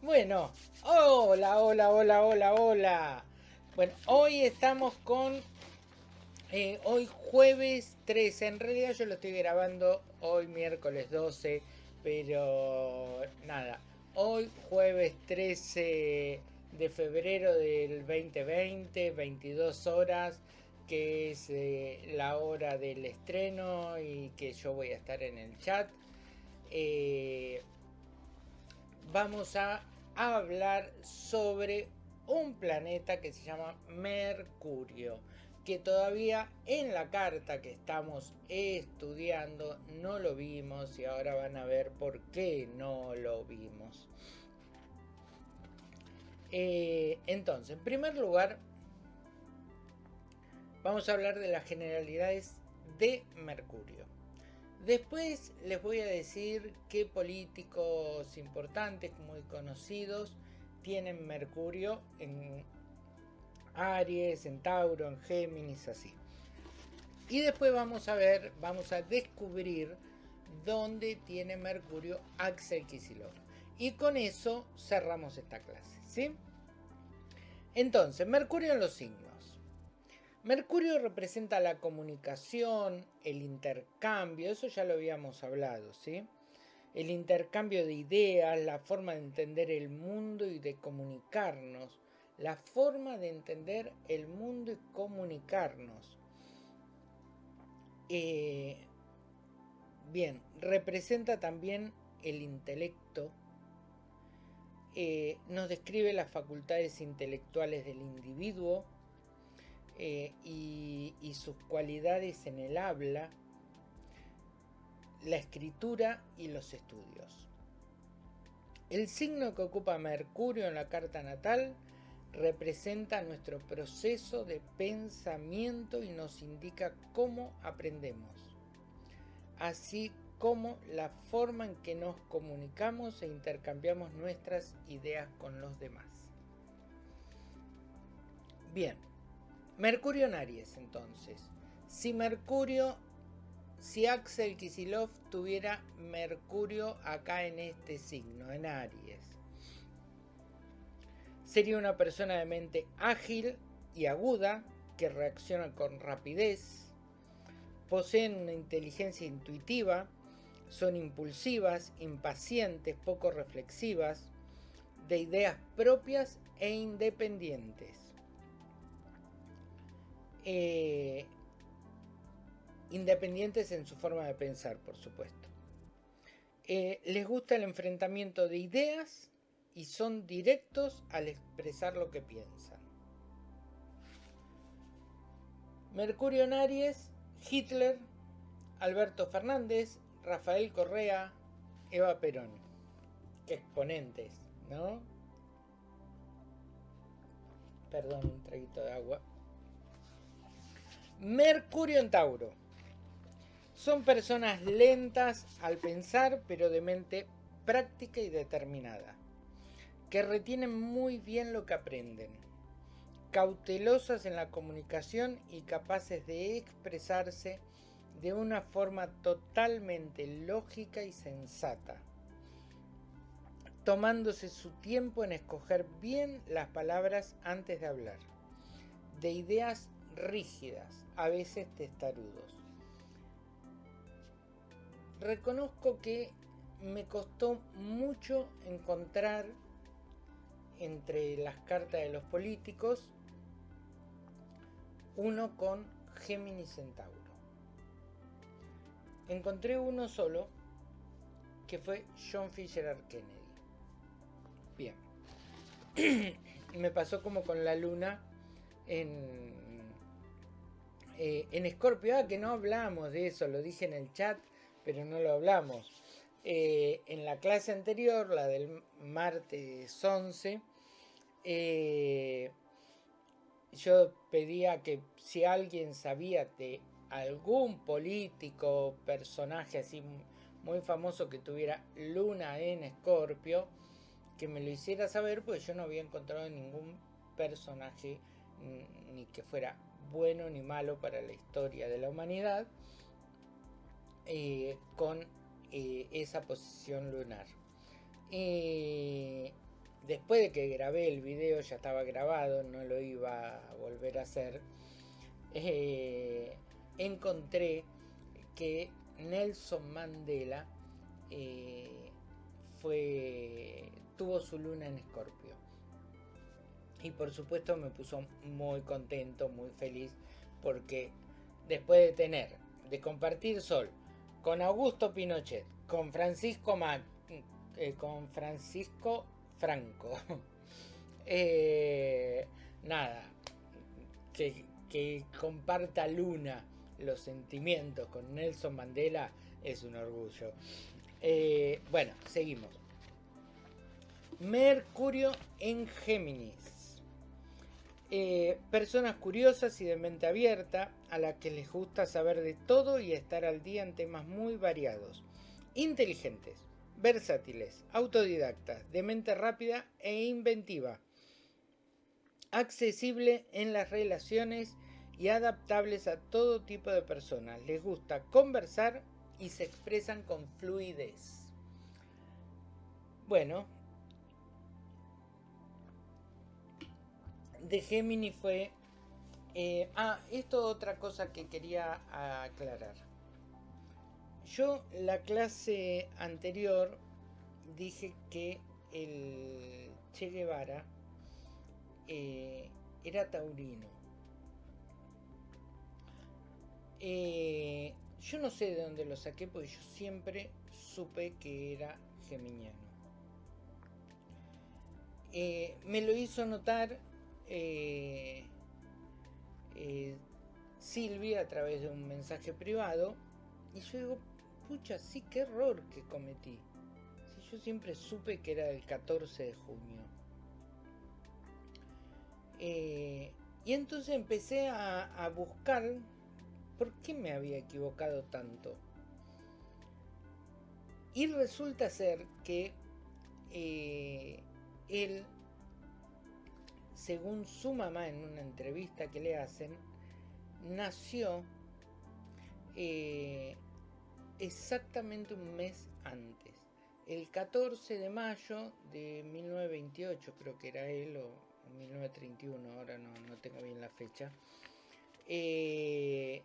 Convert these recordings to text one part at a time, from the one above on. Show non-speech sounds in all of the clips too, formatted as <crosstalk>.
Bueno, hola, hola, hola, hola, hola. Bueno, hoy estamos con... Eh, hoy jueves 13, en realidad yo lo estoy grabando hoy miércoles 12, pero nada, hoy jueves 13 de febrero del 2020, 22 horas, que es eh, la hora del estreno y que yo voy a estar en el chat. Eh, vamos a hablar sobre un planeta que se llama Mercurio, que todavía en la carta que estamos estudiando no lo vimos y ahora van a ver por qué no lo vimos. Eh, entonces, en primer lugar, vamos a hablar de las generalidades de Mercurio. Después les voy a decir qué políticos importantes, muy conocidos, tienen Mercurio en Aries, en Tauro, en Géminis, así. Y después vamos a ver, vamos a descubrir dónde tiene Mercurio Axel Kicillof. Y con eso cerramos esta clase, ¿sí? Entonces, Mercurio en los signos. Mercurio representa la comunicación, el intercambio, eso ya lo habíamos hablado, ¿sí? El intercambio de ideas, la forma de entender el mundo y de comunicarnos, la forma de entender el mundo y comunicarnos. Eh, bien, representa también el intelecto, eh, nos describe las facultades intelectuales del individuo, eh, y, sus cualidades en el habla, la escritura y los estudios. El signo que ocupa Mercurio en la carta natal representa nuestro proceso de pensamiento y nos indica cómo aprendemos, así como la forma en que nos comunicamos e intercambiamos nuestras ideas con los demás. Bien, Mercurio en Aries, entonces. Si Mercurio, si Axel Kisilov tuviera Mercurio acá en este signo, en Aries, sería una persona de mente ágil y aguda que reacciona con rapidez, poseen una inteligencia intuitiva, son impulsivas, impacientes, poco reflexivas, de ideas propias e independientes eh, independientes en su forma de pensar, por supuesto. Eh, les gusta el enfrentamiento de ideas y son directos al expresar lo que piensan. Mercurio en Aries, Hitler, Alberto Fernández, Rafael Correa, Eva Perón. Exponentes, ¿no? Perdón, un traguito de agua. Mercurio en Tauro. Son personas lentas al pensar, pero de mente práctica y determinada, que retienen muy bien lo que aprenden, cautelosas en la comunicación y capaces de expresarse de una forma totalmente lógica y sensata, tomándose su tiempo en escoger bien las palabras antes de hablar, de ideas rígidas, a veces testarudos. Reconozco que me costó mucho encontrar entre las cartas de los políticos uno con Géminis Centauro. Encontré uno solo que fue John Fisher Kennedy. Bien. <clears throat> me pasó como con la luna en eh, en Scorpio, ah, que no hablamos de eso, lo dije en el chat, pero no lo hablamos. Eh, en la clase anterior, la del martes 11, eh, yo pedía que si alguien sabía de algún político, personaje así muy famoso que tuviera luna en Escorpio, que me lo hiciera saber, pues yo no había encontrado ningún personaje ni que fuera bueno ni malo para la historia de la humanidad eh, con eh, esa posición lunar. Eh, después de que grabé el video, ya estaba grabado, no lo iba a volver a hacer, eh, encontré que Nelson Mandela tuvo su luna en Escorpio. Y por supuesto me puso muy contento, muy feliz, porque después de tener, de compartir sol con Augusto Pinochet, con Francisco eh, con Francisco Franco, <laughs> eh, nada, que, que comparta Luna los sentimientos con Nelson Mandela es un orgullo. Eh, bueno, seguimos. Mercurio en Géminis. Eh, personas curiosas y de mente abierta, a las que les gusta saber de todo y estar al día en temas muy variados. Inteligentes, versátiles, autodidactas, de mente rápida e inventiva. Accesible en las relaciones y adaptables a todo tipo de personas. Les gusta conversar y se expresan con fluidez. Bueno, de Gemini fue... Eh, ah, esto otra cosa que quería aclarar. Yo la clase anterior dije que el Che Guevara eh, era taurino. Eh, yo no sé de dónde lo saqué porque yo siempre supe que era geminiano. Me lo hizo notar eh, Silvia a través de un mensaje privado y yo digo, pucha, sí, qué error que cometí. Si yo siempre supe que era el 14 de junio. y entonces empecé a buscar ¿Por qué me había equivocado tanto? Y resulta ser que eh, él, según su mamá en una entrevista que le hacen, nació eh, exactamente un mes antes. El 14 de mayo de 1928, creo que era él, o 1931, ahora no, no tengo bien la fecha. Eh,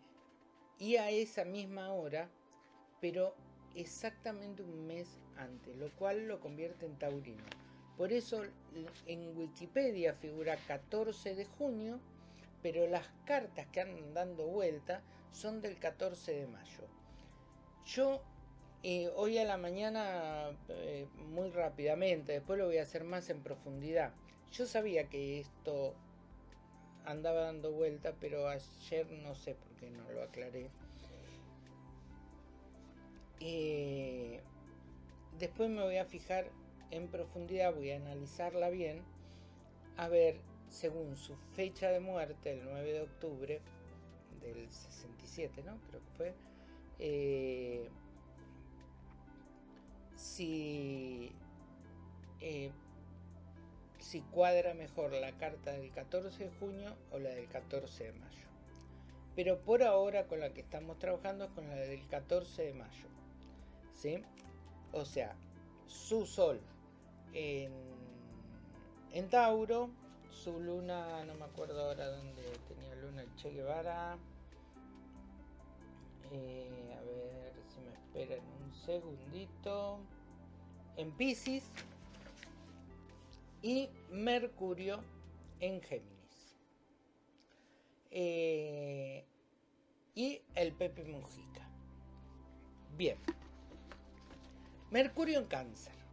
y a esa misma hora, pero exactamente un mes antes, lo cual lo convierte en taurino. Por eso en Wikipedia figura 14 de junio, pero las cartas que andan dando vuelta son del 14 de mayo. Yo eh, hoy a la mañana, eh, muy rápidamente, después lo voy a hacer más en profundidad. Yo sabía que esto andaba dando vuelta, pero ayer no sé por qué no lo aclaré. Eh, después me voy a fijar en profundidad, voy a analizarla bien, a ver, según su fecha de muerte, el 9 de octubre del 67, ¿no? Creo que fue. Eh, si eh, si cuadra mejor la carta del 14 de junio o la del 14 de mayo. Pero por ahora con la que estamos trabajando es con la del 14 de mayo. ¿Sí? O sea, su sol en, Tauro, su luna, no me acuerdo ahora dónde tenía luna el Che Guevara. Eh, a ver si me esperan un segundito. En Pisces y Mercurio en Géminis. Eh, y el Pepe Mujica. Bien. Mercurio en Cáncer.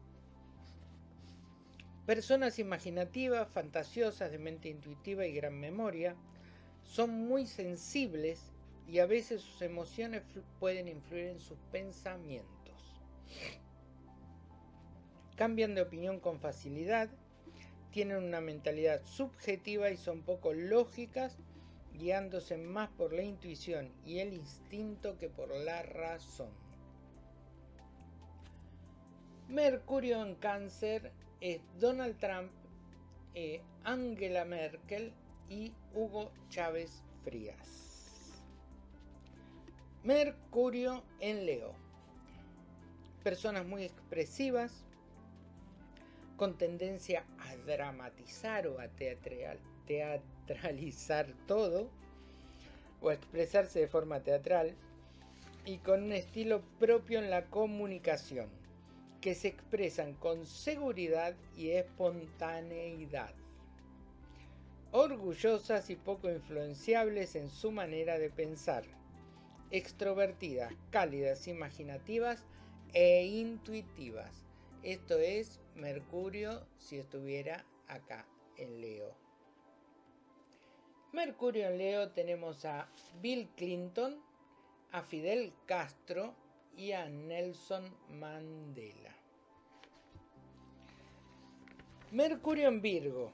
Personas imaginativas, fantasiosas, de mente intuitiva y gran memoria, son muy sensibles y a veces sus emociones pueden influir en sus pensamientos. Cambian de opinión con facilidad tienen una mentalidad subjetiva y son poco lógicas, guiándose más por la intuición y el instinto que por la razón. Mercurio en cáncer es Donald Trump, eh, Angela Merkel y Hugo Chávez Frías. Mercurio en Leo. Personas muy expresivas, con tendencia a dramatizar o a teatralizar todo, o a expresarse de forma teatral, y con un estilo propio en la comunicación, que se expresan con seguridad y espontaneidad orgullosas y poco influenciables en su manera de pensar, extrovertidas, cálidas, imaginativas e intuitivas. Esto es Mercurio si estuviera acá en Leo. Mercurio en Leo tenemos a Bill Clinton, a Fidel Castro y a Nelson Mandela. Mercurio en Virgo.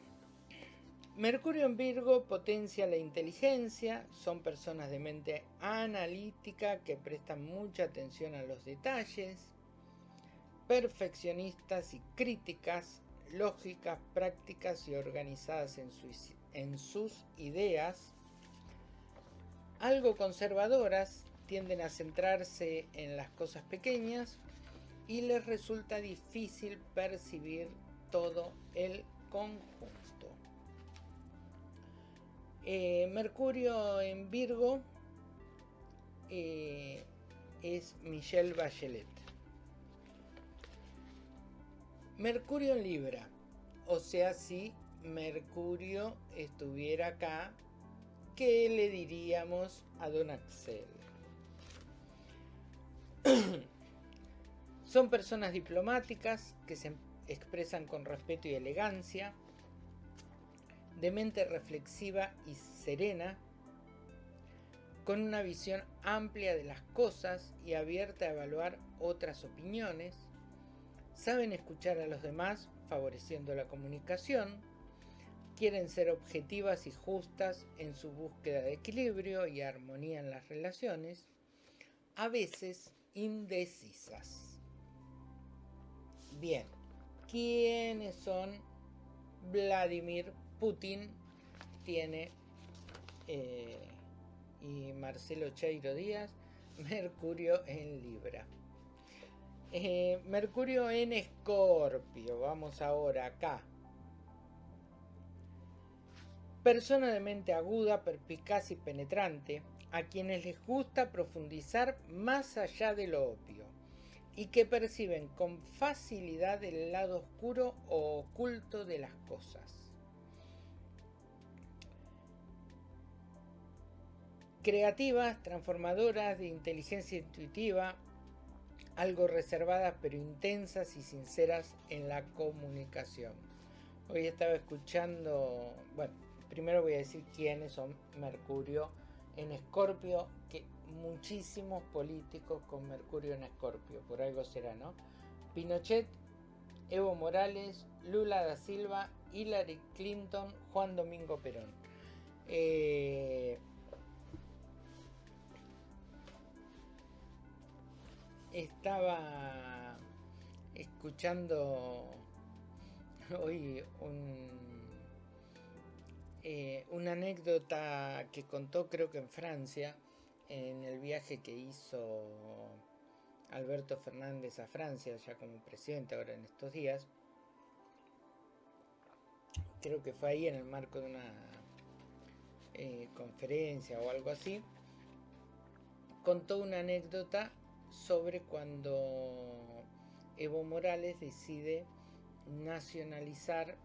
Mercurio en Virgo potencia la inteligencia, son personas de mente analítica que prestan mucha atención a los detalles, perfeccionistas y críticas, lógicas, prácticas y organizadas en, en sus ideas, algo conservadoras, tienden a centrarse en las cosas pequeñas y les resulta difícil percibir todo el conjunto. Eh, Mercurio en Virgo eh, es Michelle Bachelet. Mercurio en Libra. O sea, si Mercurio estuviera acá, ¿qué le diríamos a Don Axel? <clears throat> Son personas diplomáticas que se expresan con respeto y elegancia de mente reflexiva y serena, con una visión amplia de las cosas y abierta a evaluar otras opiniones, saben escuchar a los demás favoreciendo la comunicación, quieren ser objetivas y justas en su búsqueda de equilibrio y armonía en las relaciones, a veces indecisas. Bien, ¿quiénes son Vladimir Putin tiene eh, y Marcelo Cheiro Díaz, <laughs> Mercurio en Libra. Eh, Mercurio en Escorpio, vamos ahora acá. Persona de mente aguda, perspicaz y penetrante, a quienes les gusta profundizar más allá de lo obvio y que perciben con facilidad el lado oscuro o oculto de las cosas. creativas, transformadoras, de inteligencia intuitiva, algo reservadas pero intensas y sinceras en la comunicación. Hoy estaba escuchando, bueno, primero voy a decir quiénes son Mercurio en Escorpio, que muchísimos políticos con Mercurio en Escorpio, por algo será, ¿no? Pinochet, Evo Morales, Lula da Silva, Hillary Clinton, Juan Domingo Perón. Eh, estaba escuchando hoy eh, una anécdota que contó creo que en Francia, en el viaje que hizo Alberto Fernández a Francia, ya como presidente ahora en estos días. Creo que fue ahí en el marco de una eh, conferencia o algo así. Contó una anécdota sobre cuando Evo Morales decide nacionalizar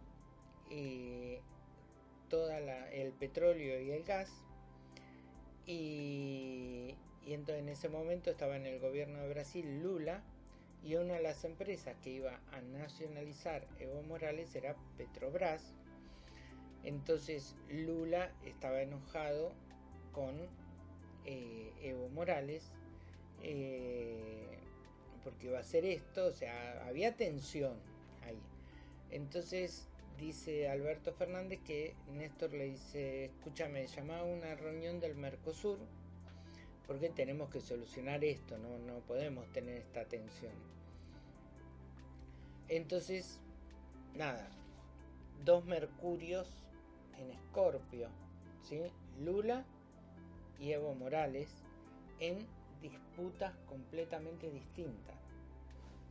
eh, todo el petróleo y el gas y, entonces en ese momento estaba en el gobierno de Brasil Lula y una de las empresas que iba a nacionalizar Evo Morales era Petrobras entonces Lula estaba enojado con eh, Evo Morales eh, porque iba a hacer esto, o sea, había tensión ahí. Entonces dice Alberto Fernández que Néstor le dice, escúchame, llama a una reunión del Mercosur porque tenemos que solucionar esto, no, no podemos tener esta tensión. Entonces, nada, dos Mercurios en Escorpio, ¿sí? Lula y Evo Morales en disputas completamente distintas,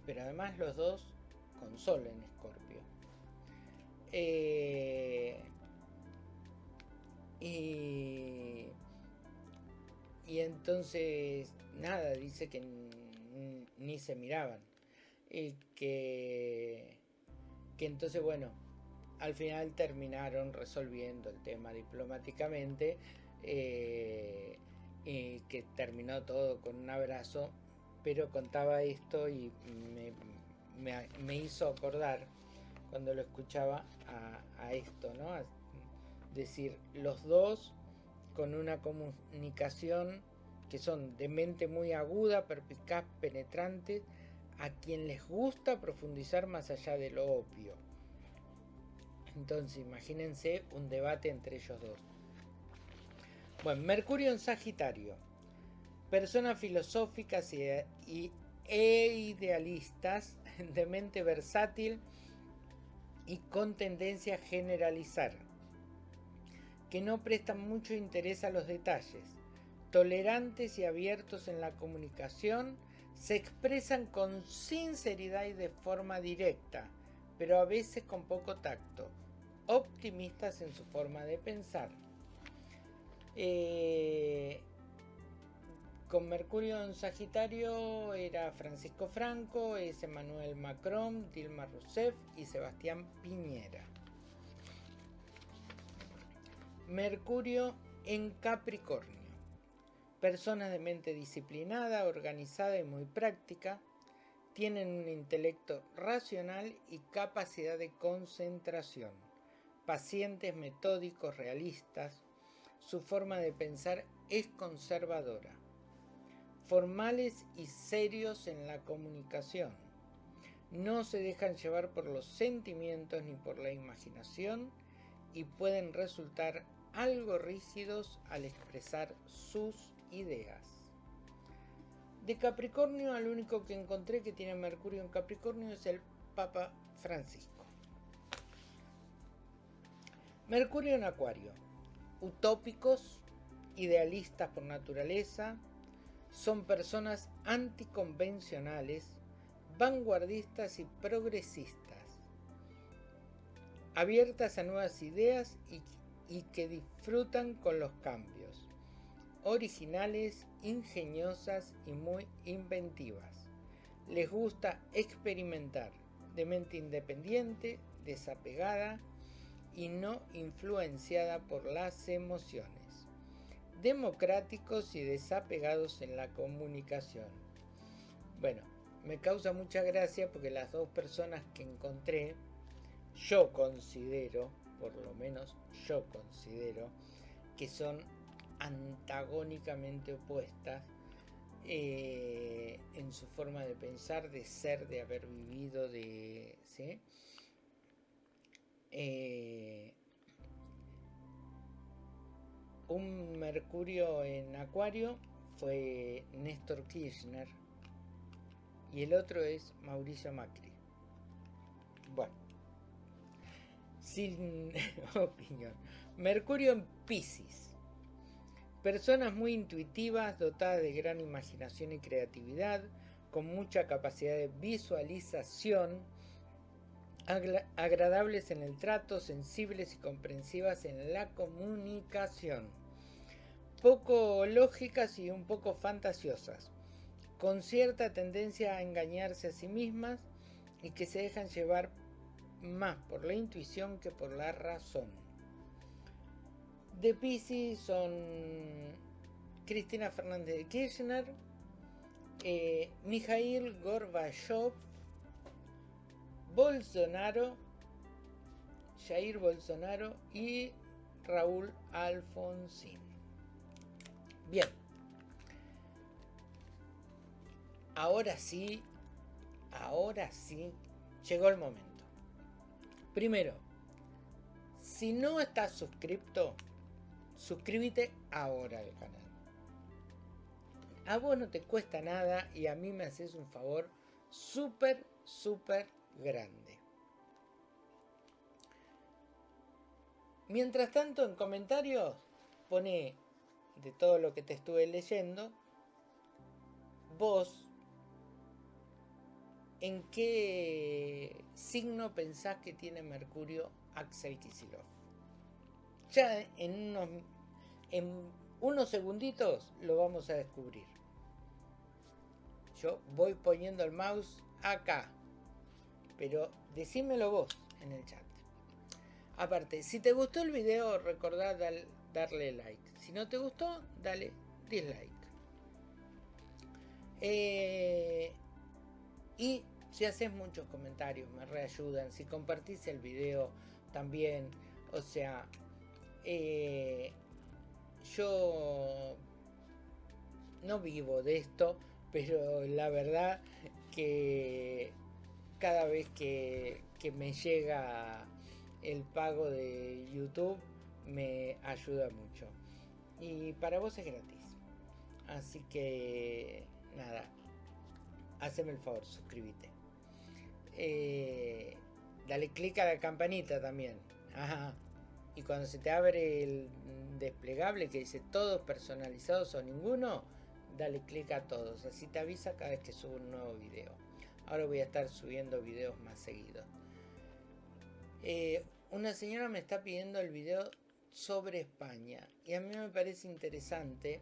pero además los dos con Sol en Escorpio. Eh, y, entonces, nada, dice que ni se miraban. Y que, que entonces, bueno, al final terminaron resolviendo el tema diplomáticamente eh, y que terminó todo con un abrazo, pero contaba esto y me, hizo acordar cuando lo escuchaba a, esto, ¿no? decir, los dos con una comunicación que son de mente muy aguda, perspicaz, penetrante, a quien les gusta profundizar más allá de lo obvio. Entonces imagínense un debate entre ellos dos. Bueno, Mercurio en Sagitario. Personas filosóficas y, e idealistas de mente versátil y con tendencia a generalizar, que no prestan mucho interés a los detalles, tolerantes y abiertos en la comunicación, se expresan con sinceridad y de forma directa, pero a veces con poco tacto, optimistas en su forma de pensar. Eh, con Mercurio en Sagitario era Francisco Franco, es Emmanuel Macron, Dilma Rousseff y Sebastián Piñera. Mercurio en Capricornio. Personas de mente disciplinada, organizada y muy práctica, tienen un intelecto racional y capacidad de concentración. Pacientes, metódicos, realistas, su forma de pensar es conservadora. Formales y serios en la comunicación. No se dejan llevar por los sentimientos ni por la imaginación y pueden resultar algo rígidos al expresar sus ideas. De Capricornio al único que encontré que tiene Mercurio en Capricornio es el Papa Francisco. Mercurio en Acuario utópicos, idealistas por naturaleza, son personas anticonvencionales, vanguardistas y progresistas, abiertas a nuevas ideas y, que disfrutan con los cambios, originales, ingeniosas y muy inventivas. Les gusta experimentar, de mente independiente, desapegada, y no influenciada por las emociones. Democráticos y desapegados en la comunicación. Bueno, me causa mucha gracia porque las dos personas que encontré, yo considero, por lo menos yo considero, que son antagónicamente opuestas eh, en su forma de pensar, de ser, de haber vivido, de... ¿sí? Eh, un Mercurio en Acuario fue Néstor Kirchner y el otro es Mauricio Macri. Bueno, sin <laughs> opinión. Mercurio en Pisces. Personas muy intuitivas, dotadas de gran imaginación y creatividad, con mucha capacidad de visualización, agradables en el trato, sensibles y comprensivas en la comunicación, poco lógicas y un poco fantasiosas, con cierta tendencia a engañarse a sí mismas y que se dejan llevar más por la intuición que por la razón. De Pisces son Cristina Fernández de Kirchner, eh, Mikhail Gorbachev, Bolsonaro, Jair Bolsonaro y Raúl Alfonsín. Bien. Ahora sí, ahora sí, llegó el momento. Primero, si no estás suscrito, suscríbete ahora al canal. A vos no te cuesta nada y a mí me haces un favor súper, súper grande. Mientras tanto, en comentarios pone de todo lo que te estuve leyendo, vos en qué signo pensás que tiene Mercurio Axel Kisilov. Ya en unos, en unos segunditos lo vamos a descubrir. Yo voy poniendo el mouse acá, pero decímelo vos en el chat. Aparte, si te gustó el video, recordad darle like. Si no te gustó, dale dislike. Eh, y si haces muchos comentarios, me reayudan. Si compartís el video también. O sea, eh, yo no vivo de esto, pero la verdad que cada vez que me llega el pago de YouTube me ayuda mucho. Y para vos es gratis. Así que nada, haceme el favor, suscríbete. Eh, dale clic a la campanita también. Y cuando se te abre el desplegable que dice todos personalizados o ninguno, dale clic a todos. Así te avisa cada vez que subo un nuevo video. Ahora voy a estar subiendo videos más seguidos. Eh, una señora me está pidiendo el video sobre España y a mí me parece interesante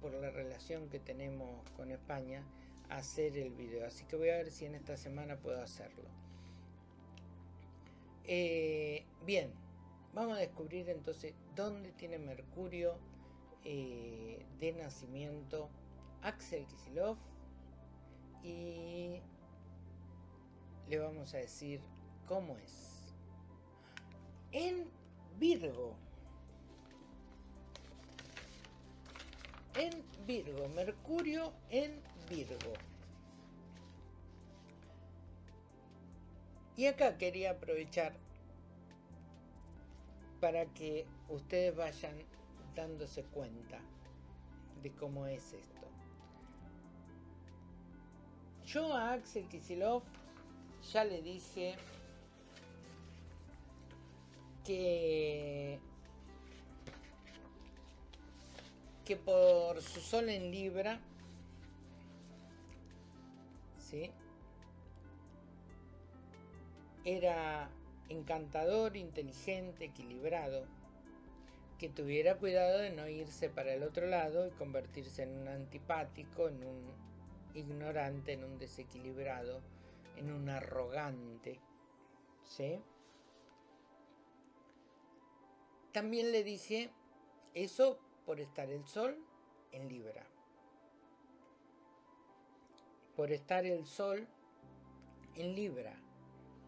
por la relación que tenemos con España hacer el video. Así que voy a ver si en esta semana puedo hacerlo. Eh, bien vamos a descubrir entonces dónde tiene Mercurio eh, de nacimiento Axel Kisilov y le vamos a decir cómo es en Virgo. En Virgo, Mercurio en Virgo. Y acá quería aprovechar para que ustedes vayan dándose cuenta de cómo es esto. Yo a Axel Kisilov ya le dije que, que por su sol en Libra, ¿sí? era encantador, inteligente, equilibrado, que tuviera cuidado de no irse para el otro lado y convertirse en un antipático, en un ignorante, en un desequilibrado, en un arrogante, ¿sí? También le dije eso por estar el sol en Libra. Por estar el sol en Libra,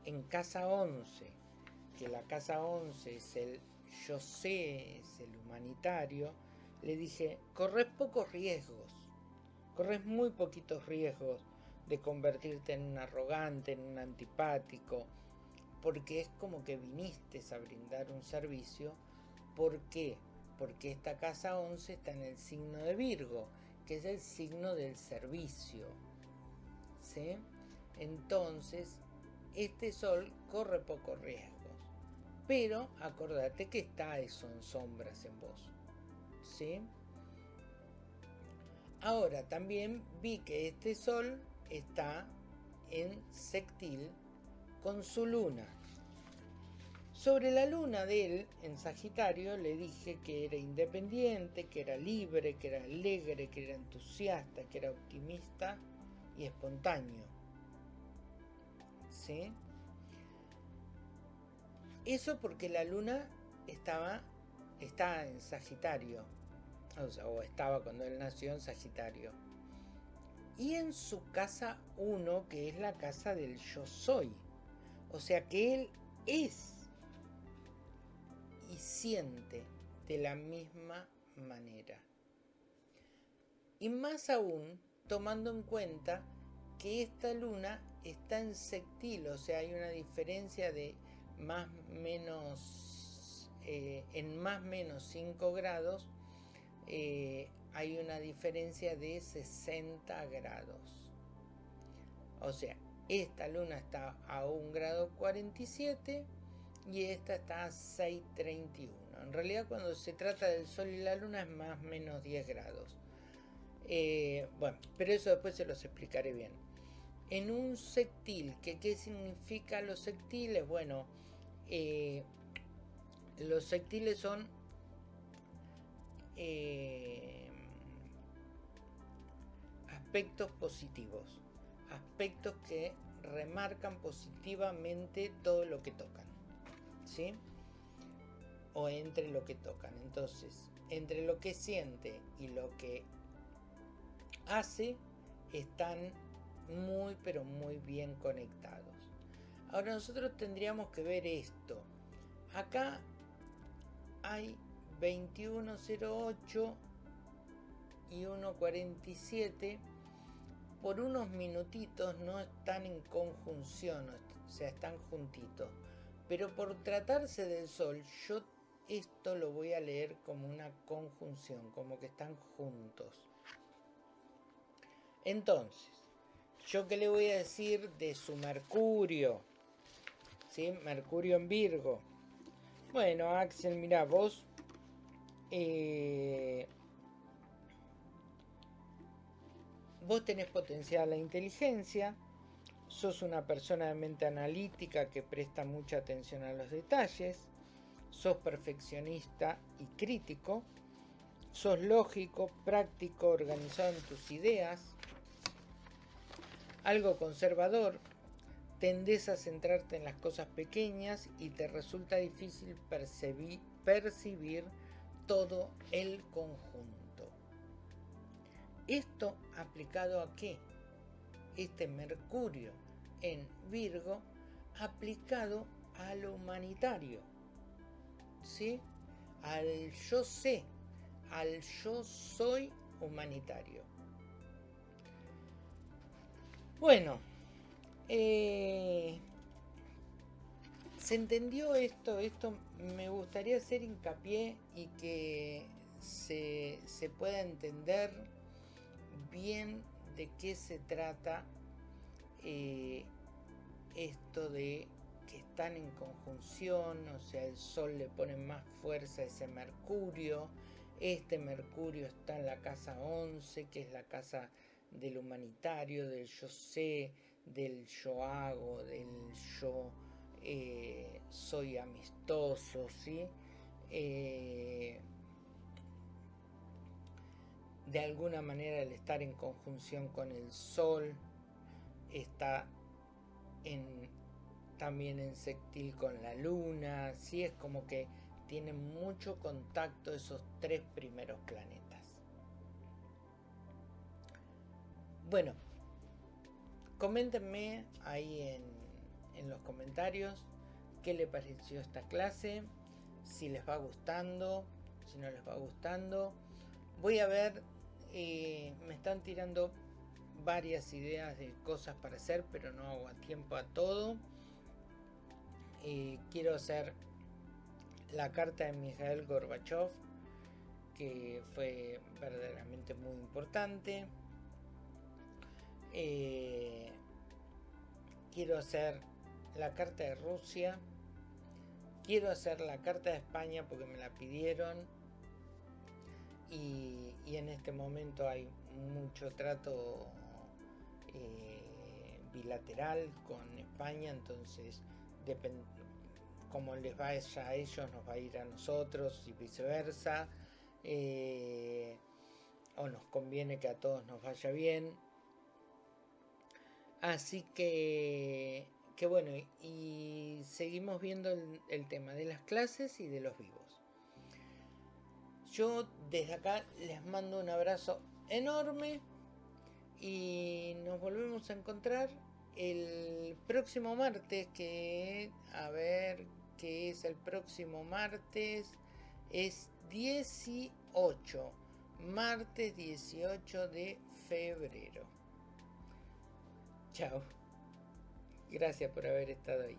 en casa 11, que la casa 11 es el yo sé, es el humanitario, le dije, corres pocos riesgos, corres muy poquitos riesgos de convertirte en un arrogante, en un antipático, porque es como que viniste a brindar un servicio ¿Por qué? Porque esta casa 11 está en el signo de Virgo, que es el signo del servicio. ¿Sí? Entonces, este sol corre pocos riesgos. Pero acordate que está eso en sombras en vos. ¿Sí? Ahora, también vi que este sol está en sextil con su luna. Sobre la luna de él, en Sagitario, le dije que era independiente, que era libre, que era alegre, que era entusiasta, que era optimista y espontáneo. ¿Sí? Eso porque la luna estaba, en Sagitario, o, o estaba cuando él nació en Sagitario. Y en su casa 1, que es la casa del yo soy. O sea que él es y siente de la misma manera. Y más aún tomando en cuenta que esta luna está en sectil, o sea, hay una diferencia de más menos, eh, en más menos 5 grados, eh, hay una diferencia de 60 grados. O sea, esta luna está a 1 grado 47 y esta está a 6.31. En realidad cuando se trata del Sol y la Luna es más menos 10 grados. Eh, bueno, pero eso después se los explicaré bien. En un sectil, ¿qué, ¿qué significa los sectiles? Bueno, Eh, los sectiles son eh, aspectos positivos, aspectos que remarcan positivamente todo lo que tocan, ¿sí? O entre lo que tocan. Entonces, entre lo que siente y lo que hace, están muy, pero muy bien conectados. Ahora nosotros tendríamos que ver esto. Acá hay 2108 y 147 por unos minutitos no están en conjunción, o sea, están juntitos. Pero por tratarse del Sol, yo esto lo voy a leer como una conjunción, como que están juntos. Entonces, ¿yo qué le voy a decir de su Mercurio? ¿Sí? Mercurio en Virgo. Bueno, Axel, mira, vos... Eh, vos tenés potencial la inteligencia, sos una persona de mente analítica que presta mucha atención a los detalles, sos perfeccionista y crítico, sos lógico, práctico, organizado en tus ideas, algo conservador, tendés a centrarte en las cosas pequeñas y te resulta difícil percibir, todo el conjunto. Esto aplicado a qué? Este Mercurio en Virgo aplicado a lo humanitario. ¿Sí? Al yo sé, al yo soy humanitario. Bueno, eh, ¿se entendió esto? Esto me gustaría hacer hincapié y que se, se pueda entender bien de qué se trata eh, esto de que están en conjunción, o sea, el Sol le pone más fuerza a ese Mercurio, este Mercurio está en la casa 11, que es la casa del humanitario, del yo sé, del yo hago, del yo eh, soy amistoso, ¿sí? Eh, de alguna manera el estar en conjunción con el Sol está también en sextil con la Luna, sí es como que tiene mucho contacto esos tres primeros planetas. Bueno, coméntenme ahí en, los comentarios qué les pareció esta clase, si les va gustando, si no les va gustando. Voy a ver eh, me están tirando varias ideas de cosas para hacer, pero no hago a tiempo a todo. Eh, quiero hacer la carta de Mikhail Gorbachev, que fue verdaderamente muy importante. Eh, quiero hacer la carta de Rusia. Quiero hacer la carta de España porque me la pidieron y, en este momento hay mucho trato eh, bilateral con España, entonces como les va a ellos, nos va a ir a nosotros y viceversa. Eh, o nos conviene que a todos nos vaya bien. Así que, que bueno, y seguimos viendo el tema de las clases y de los vivos. Yo desde acá les mando un abrazo enorme y nos volvemos a encontrar el próximo martes que a ver qué es el próximo martes es 18 martes 18 de febrero. Chao. Gracias por haber estado ahí